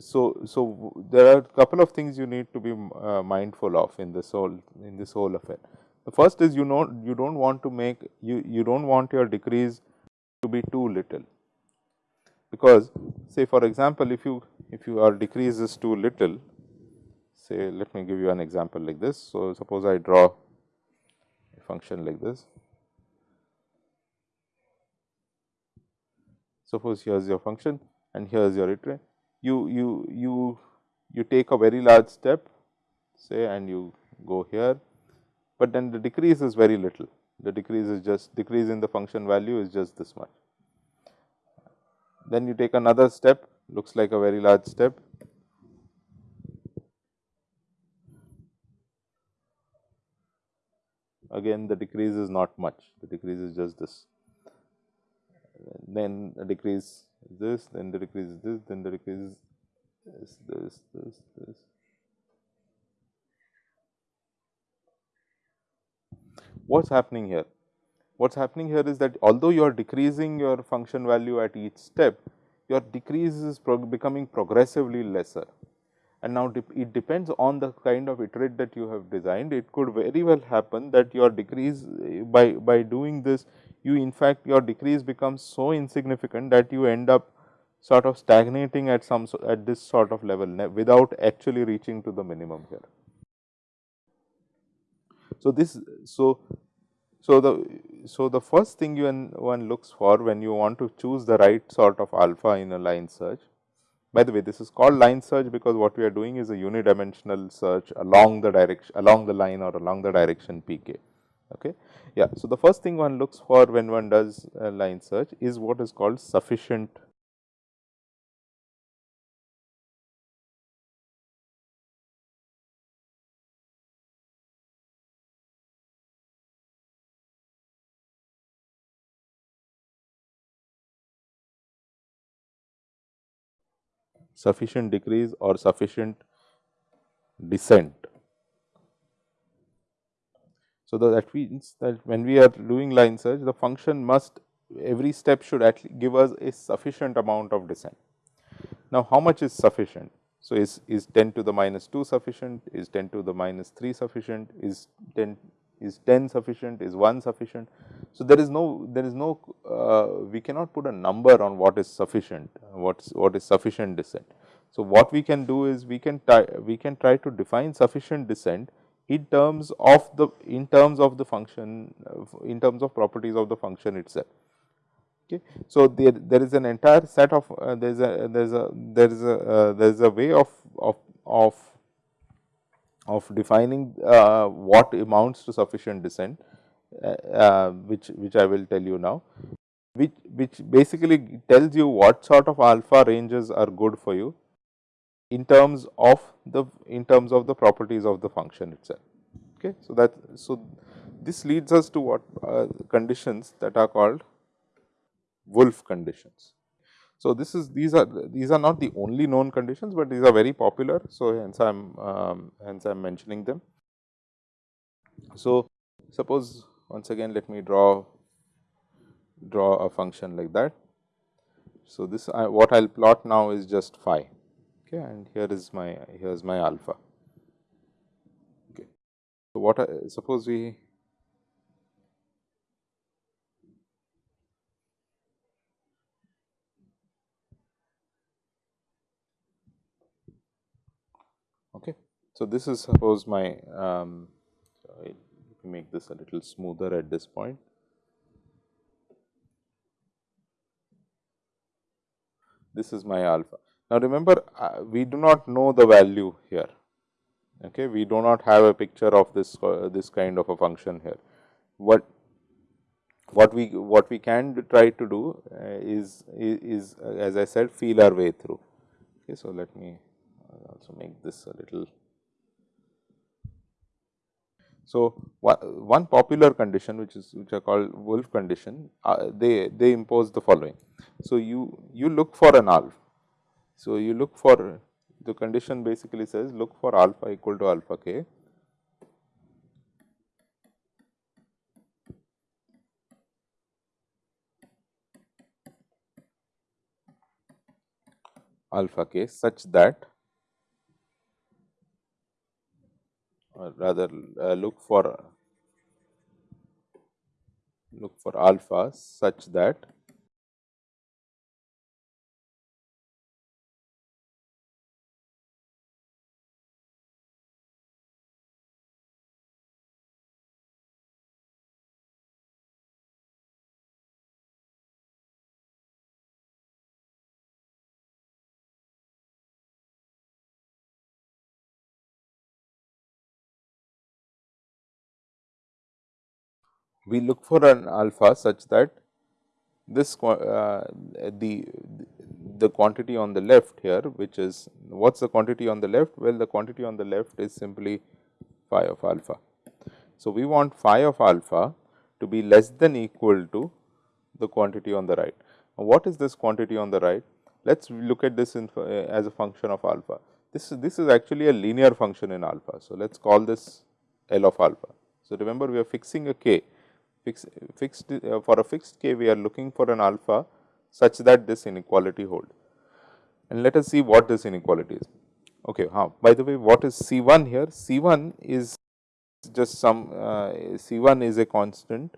so, so there are couple of things you need to be uh, mindful of in this whole in this whole affair. The first is you know you do not want to make you you do not want your decrease to be too little, because say for example, if you if your decrease is too little say let me give you an example like this. So, suppose I draw a function like this. Suppose here is your function and here is your iterate you you you you take a very large step say and you go here, but then the decrease is very little the decrease is just decrease in the function value is just this much. Then you take another step looks like a very large step. Again the decrease is not much the decrease is just this then a decrease is this, then the decrease is this, then the decrease is this, this, this, this. What is happening here? What is happening here is that although you are decreasing your function value at each step, your decrease is becoming progressively lesser. And now, it depends on the kind of iterate that you have designed. It could very well happen that your decrease eh, by, by doing this you in fact your decrease becomes so insignificant that you end up sort of stagnating at some at this sort of level without actually reaching to the minimum here. So, this so so the so the first thing you one, looks for when you want to choose the right sort of alpha in a line search. By the way, this is called line search because what we are doing is a unidimensional search along the direction along the line or along the direction pk. Okay. Yeah. So, the first thing one looks for when one does a line search is what is called sufficient sufficient decrease or sufficient descent. So, that means that when we are doing line search the function must every step should actually give us a sufficient amount of descent. Now, how much is sufficient? So, is, is 10 to the minus 2 sufficient, is 10 to the minus 3 sufficient, is 10 is 10 sufficient, is 1 sufficient. So, there is no there is no uh, we cannot put a number on what is sufficient, what is what is sufficient descent. So, what we can do is we can try we can try to define sufficient descent in terms of the in terms of the function in terms of properties of the function itself. Okay. So, there there is an entire set of uh, there is a there is a there is a uh, there is a way of of of of defining uh, what amounts to sufficient descent uh, uh, which which I will tell you now which which basically tells you what sort of alpha ranges are good for you in terms of the in terms of the properties of the function itself. Okay. So, that so this leads us to what uh, conditions that are called Wolfe conditions. So, this is these are these are not the only known conditions, but these are very popular. So, hence I am um, hence I am mentioning them. So, suppose once again let me draw draw a function like that. So, this I, what I will plot now is just phi okay, and here is my here is my alpha. Okay. So, what I, suppose we Okay. So, this is suppose my um, make this a little smoother at this point. This is my alpha. Now, remember uh, we do not know the value here, okay. we do not have a picture of this uh, this kind of a function here. What what we what we can try to do uh, is, is, uh, as I said feel our way through. Okay. So, let me also make this a little. So, one popular condition which is which are called Wolfe condition, uh, they, they impose the following. So, you, you look for an alpha. So, you look for the condition basically says look for alpha equal to alpha k alpha k such that or rather uh, look for look for alpha such that we look for an alpha such that this uh, the the quantity on the left here which is what is the quantity on the left? Well, the quantity on the left is simply phi of alpha. So, we want phi of alpha to be less than equal to the quantity on the right. Now, what is this quantity on the right? Let us look at this in, uh, as a function of alpha. This is, this is actually a linear function in alpha. So, let us call this L of alpha. So, remember we are fixing a k fix, fixed uh, for a fixed k we are looking for an alpha such that this inequality hold. And let us see what this inequality is. Okay, huh. By the way, what is C 1 here? C 1 is just some uh, C 1 is a constant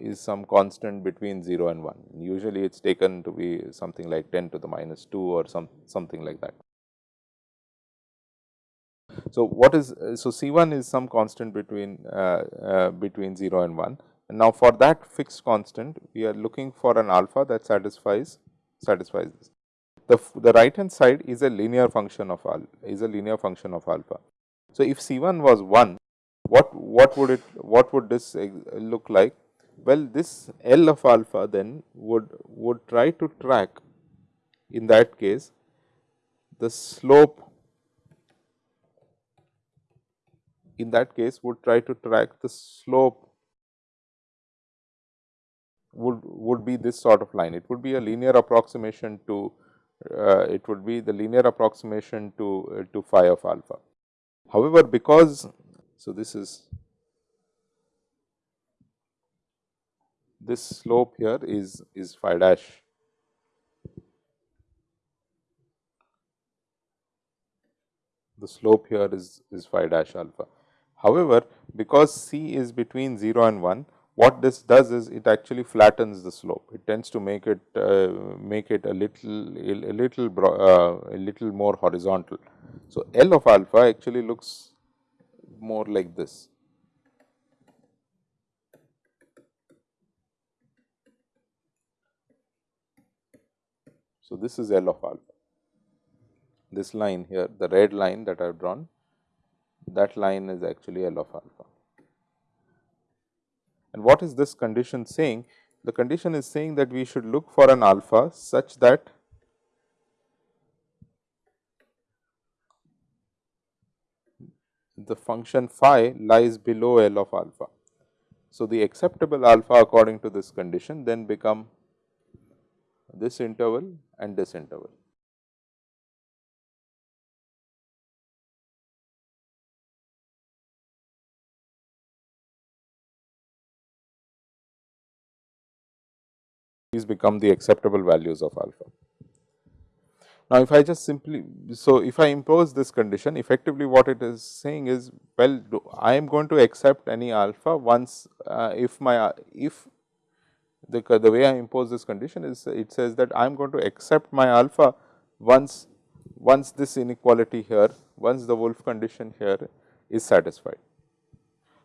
is some constant between 0 and 1. Usually, it is taken to be something like 10 to the minus 2 or some something like that. So, what is so C 1 is some constant between uh, uh, between 0 and 1 and now for that fixed constant we are looking for an alpha that satisfies satisfies this. The, the right hand side is a linear function of alpha is a linear function of alpha. So, if C 1 was 1 what what would it what would this look like? Well, this L of alpha then would would try to track in that case the slope in that case would try to track the slope would would be this sort of line. It would be a linear approximation to uh, it would be the linear approximation to uh, to phi of alpha. However, because so this is this slope here is is phi dash the slope here is is phi dash alpha. However, because C is between 0 and 1, what this does is it actually flattens the slope. It tends to make it uh, make it a little a little uh, a little more horizontal. So, L of alpha actually looks more like this. So, this is L of alpha. This line here, the red line that I have drawn that line is actually L of alpha. And what is this condition saying? The condition is saying that we should look for an alpha such that the function phi lies below L of alpha. So, the acceptable alpha according to this condition then become this interval and this interval. These become the acceptable values of alpha. Now, if I just simply, so if I impose this condition effectively what it is saying is well I am going to accept any alpha once uh, if my if the, the way I impose this condition is it says that I am going to accept my alpha once once this inequality here once the Wolfe condition here is satisfied.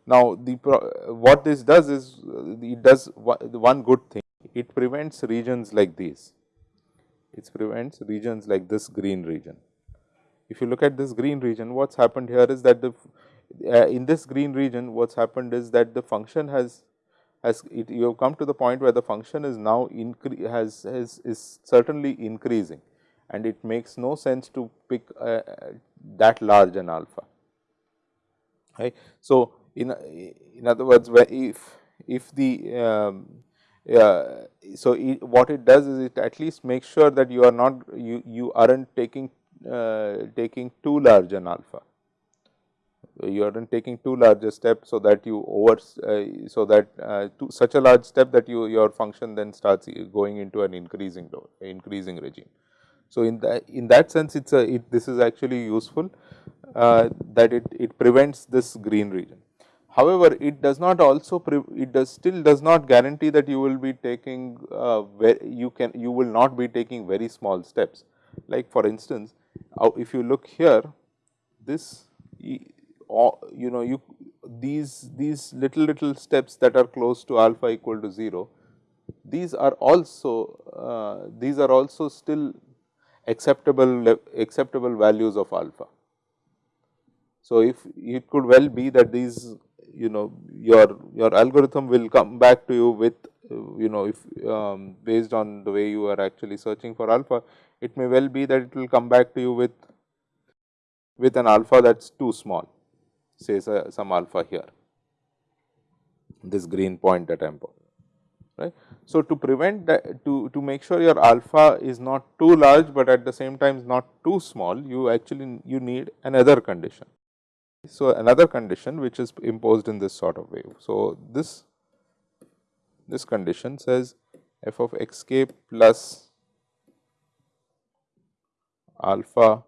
Now, the what this does is it does one good thing it prevents regions like these. It prevents regions like this green region. If you look at this green region, what has happened here is that the uh, in this green region, what has happened is that the function has has it, you have come to the point where the function is now incre has, has is certainly increasing and it makes no sense to pick uh, that large an alpha. right. So, in in other words if if the um, so it, what it does is it at least makes sure that you are not you you aren't taking uh, taking too large an alpha. You aren't taking too large a step so that you over uh, so that uh, such a large step that you your function then starts going into an increasing increasing regime. So in that in that sense it's a it, this is actually useful uh, that it it prevents this green region however it does not also it does still does not guarantee that you will be taking uh, you can you will not be taking very small steps like for instance if you look here this you know you these these little little steps that are close to alpha equal to 0 these are also uh, these are also still acceptable acceptable values of alpha. So, if it could well be that these you know your your algorithm will come back to you with you know if um, based on the way you are actually searching for alpha it may well be that it will come back to you with with an alpha that is too small say some alpha here, this green point that I am right. So, to prevent that to, to make sure your alpha is not too large, but at the same time is not too small, you actually you need another condition. So, another condition which is imposed in this sort of wave. So, this this condition says f of x k plus alpha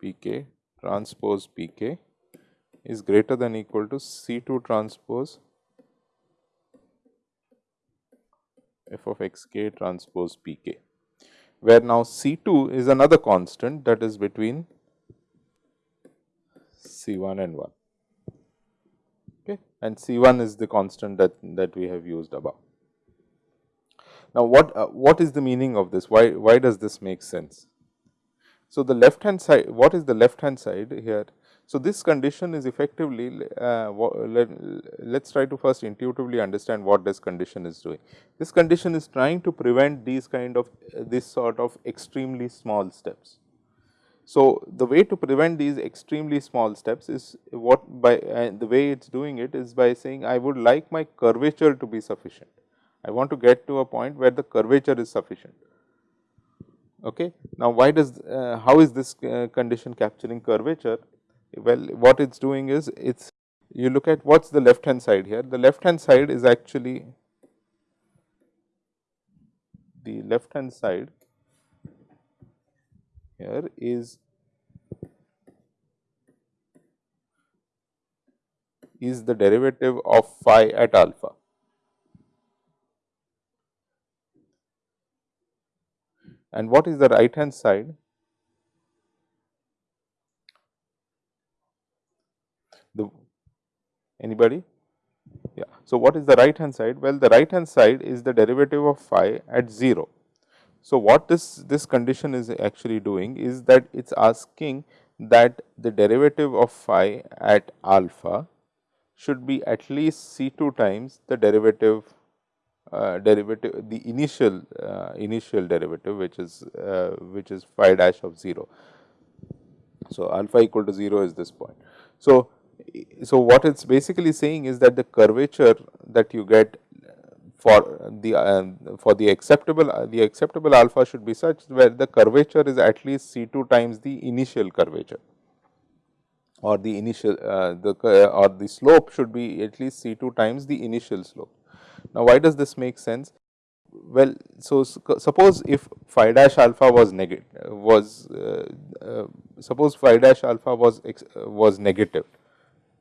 p k transpose p k is greater than equal to C 2 transpose f of x k transpose p k, where now C 2 is another constant that is between C 1 and 1 okay, and C 1 is the constant that, that we have used above. Now, what, uh, what is the meaning of this? Why, why does this make sense? So, the left hand side what is the left hand side here? So, this condition is effectively uh, let, us try to first intuitively understand what this condition is doing. This condition is trying to prevent these kind of uh, this sort of extremely small steps. So, the way to prevent these extremely small steps is what by uh, the way it is doing it is by saying I would like my curvature to be sufficient. I want to get to a point where the curvature is sufficient. Okay. Now, why does uh, how is this uh, condition capturing curvature? Well, what it is doing is it's you look at what is the left hand side here. The left hand side is actually the left hand side here is is the derivative of phi at alpha. And what is the right hand side? The anybody? Yeah. So, what is the right hand side? Well, the right hand side is the derivative of phi at 0. So, what this, this condition is actually doing is that it is asking that the derivative of phi at alpha should be at least C 2 times the derivative uh, derivative the initial uh, initial derivative which is uh, which is phi dash of 0. So, alpha equal to 0 is this point. So, so what it's basically saying is that the curvature that you get for the uh, for the acceptable uh, the acceptable alpha should be such where the curvature is at least C 2 times the initial curvature or the initial uh, the or the slope should be at least C 2 times the initial slope. Now, why does this make sense? Well, so suppose if phi dash alpha was negative was uh, uh, suppose phi dash alpha was uh, was negative.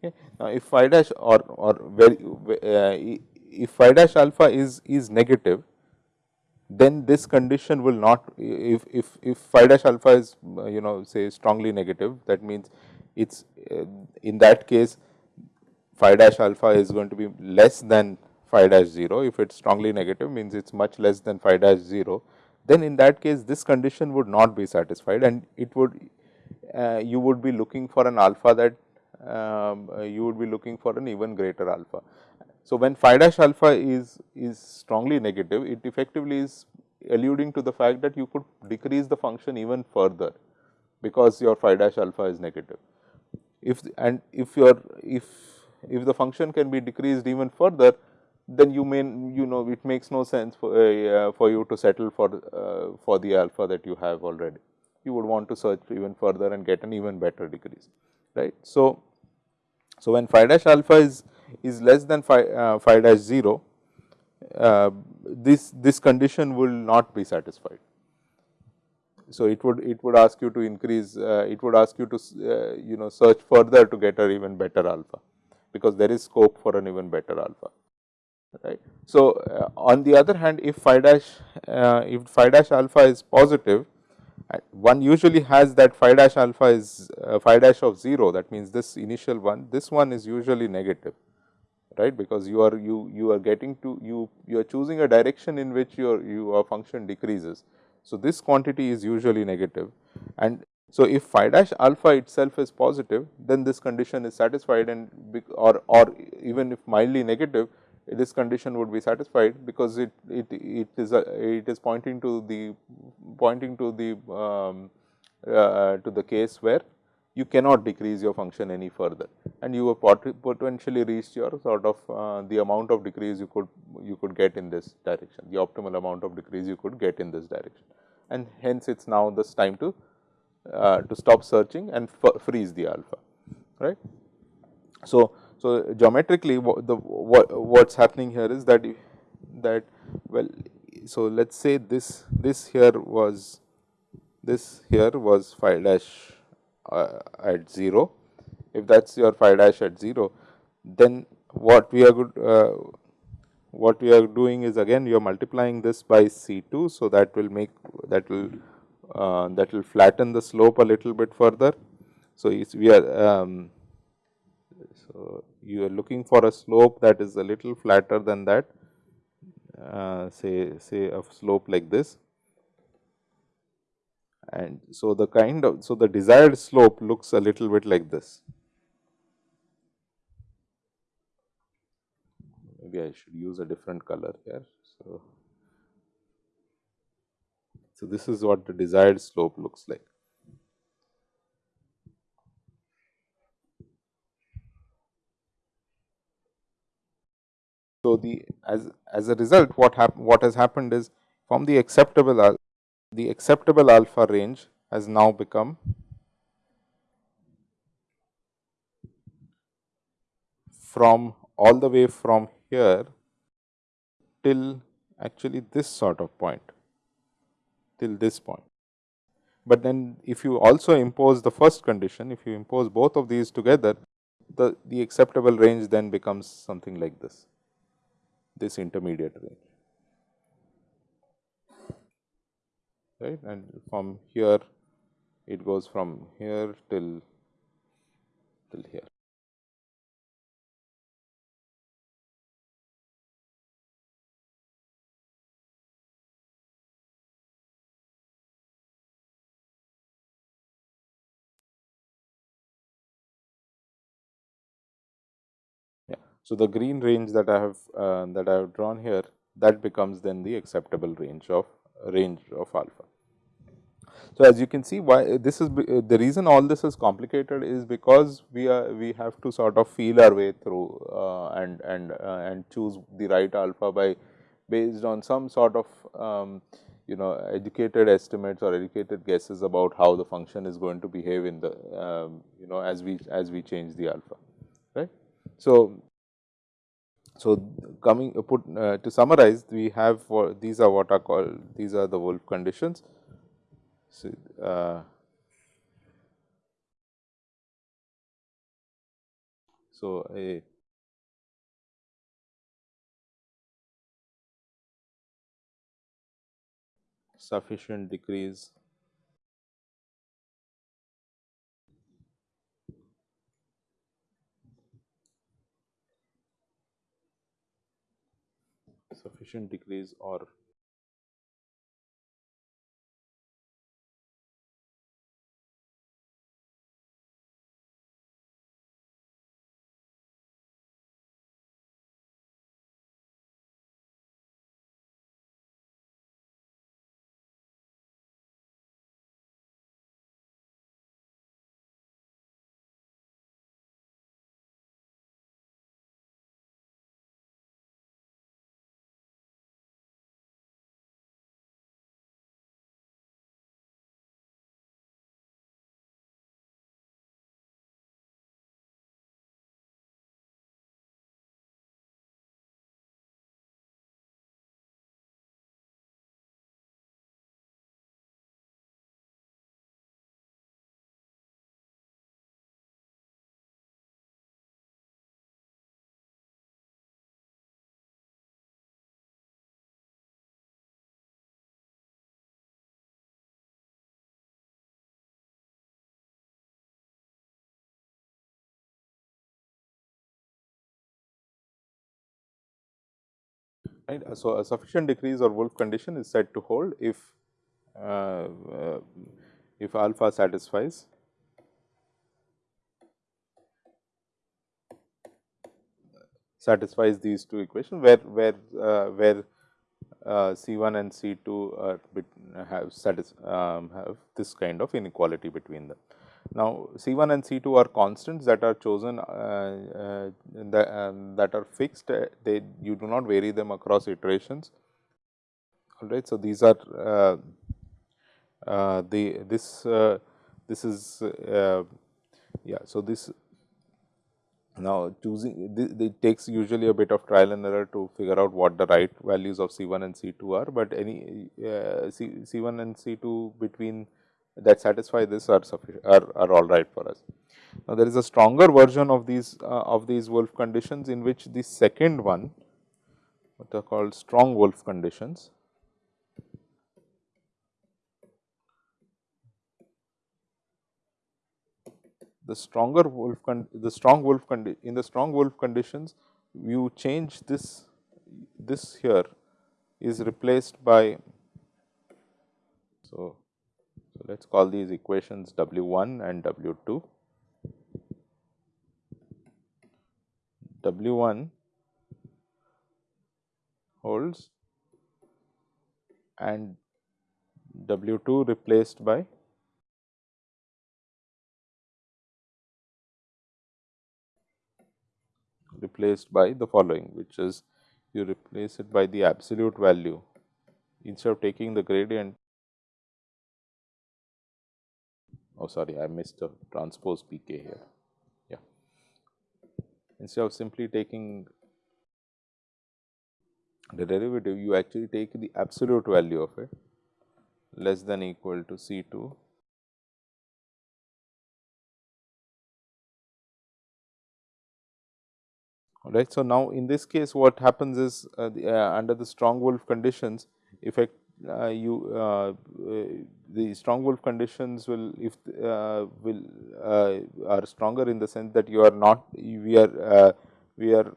Okay. Now, if phi dash or or very uh, if phi dash alpha is is negative, then this condition will not if if if phi dash alpha is you know say strongly negative that means it's uh, in that case phi dash alpha is going to be less than phi dash 0. If it is strongly negative means it is much less than phi dash 0, then in that case this condition would not be satisfied and it would uh, you would be looking for an alpha that um, uh, you would be looking for an even greater alpha. So, when phi dash alpha is, is strongly negative, it effectively is alluding to the fact that you could decrease the function even further because your phi dash alpha is negative. if and if you are if if the function can be decreased even further then you may you know it makes no sense for uh, for you to settle for uh, for the alpha that you have already you would want to search even further and get an even better decrease right so so when phi dash alpha is is less than phi, uh, phi dash 0 uh, this this condition will not be satisfied so it would it would ask you to increase uh, it would ask you to uh, you know search further to get an even better alpha because there is scope for an even better alpha right. So, uh, on the other hand if phi dash uh, if phi dash alpha is positive one usually has that phi dash alpha is uh, phi dash of 0 that means this initial one this one is usually negative right because you are you you are getting to you you are choosing a direction in which your your function decreases. So, this quantity is usually negative and so if phi dash alpha itself is positive then this condition is satisfied and or or even if mildly negative this condition would be satisfied because it it it is a, it is pointing to the pointing to the um, uh, to the case where you cannot decrease your function any further. And you have potentially reached your sort of uh, the amount of decrease you could you could get in this direction the optimal amount of decrease you could get in this direction. And hence it's now this time to uh, to stop searching and freeze the alpha right? So so, geometrically the what what's happening here is that that well so let's say this this here was this here was phi dash uh, at 0 if that's your phi dash at 0 then what we are good uh, what we are doing is again you are multiplying this by C2. So, that will make that will uh, that will flatten the slope a little bit further. So, we are um, so, you are looking for a slope that is a little flatter than that uh, say say a slope like this and so the kind of so the desired slope looks a little bit like this. Maybe I should use a different color here. So so this is what the desired slope looks like. So, the as as a result what hap what has happened is from the acceptable the acceptable alpha range has now become from all the way from here till actually this sort of point till this point. But then if you also impose the first condition, if you impose both of these together, the, the acceptable range then becomes something like this this intermediate range right? And from here it goes from here till till here. So, the green range that I have uh, that I have drawn here that becomes then the acceptable range of range of alpha. So, as you can see why this is the reason all this is complicated is because we are we have to sort of feel our way through uh, and and uh, and choose the right alpha by based on some sort of um, you know educated estimates or educated guesses about how the function is going to behave in the um, you know as we as we change the alpha right. So, so, coming uh, put uh, to summarize we have for these are what are called these are the Wolfe conditions. So, uh, so a sufficient decrease sufficient decrease or right. So, a sufficient decrease or Wolfe condition is said to hold if uh, uh, if alpha satisfies satisfies these two equations where where uh, where uh, C1 and C2 are have satis, um, have this kind of inequality between them. Now, C1 and C2 are constants that are chosen uh, uh, that, um, that are fixed, uh, they you do not vary them across iterations. All right. So, these are uh, the this this is yeah. So, this now, choosing it takes usually a bit of trial and error to figure out what the right values of C1 and C2 are, but any uh, C, C1 and C2 between that satisfy this are sufficient are, are all right for us. Now, there is a stronger version of these uh, of these Wolfe conditions in which the second one what are called strong Wolfe conditions the stronger Wolfe the strong Wolfe in the strong Wolfe conditions you change this this here is replaced by so, so let us call these equations W 1 and W 2. W 1 holds and W 2 replaced by replaced by the following which is you replace it by the absolute value instead of taking the gradient oh sorry I missed a transpose pk here yeah instead of simply taking the derivative you actually take the absolute value of it less than equal to C 2 right. So, now in this case what happens is uh, the, uh, under the strong Wolfe conditions effect you uh, the strong Wolfe conditions will if uh, will uh, are stronger in the sense that you are not we are we are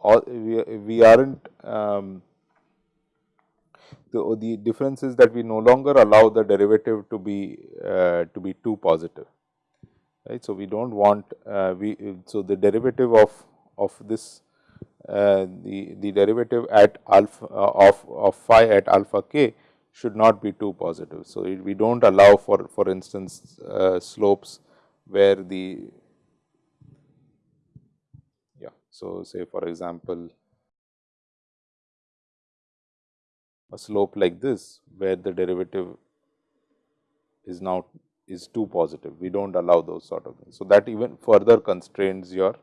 all we, we aren't um, the, the difference is that we no longer allow the derivative to be to be too positive right. So, we do not want we so the derivative of of this uh, the, the derivative at alpha uh, of, of phi at alpha k should not be too positive. So, it, we do not allow for for instance uh, slopes where the yeah. So, say for example, a slope like this where the derivative is now is too positive. We do not allow those sort of things. So, that even further constrains your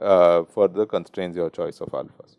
uh, further constrains your choice of alphas.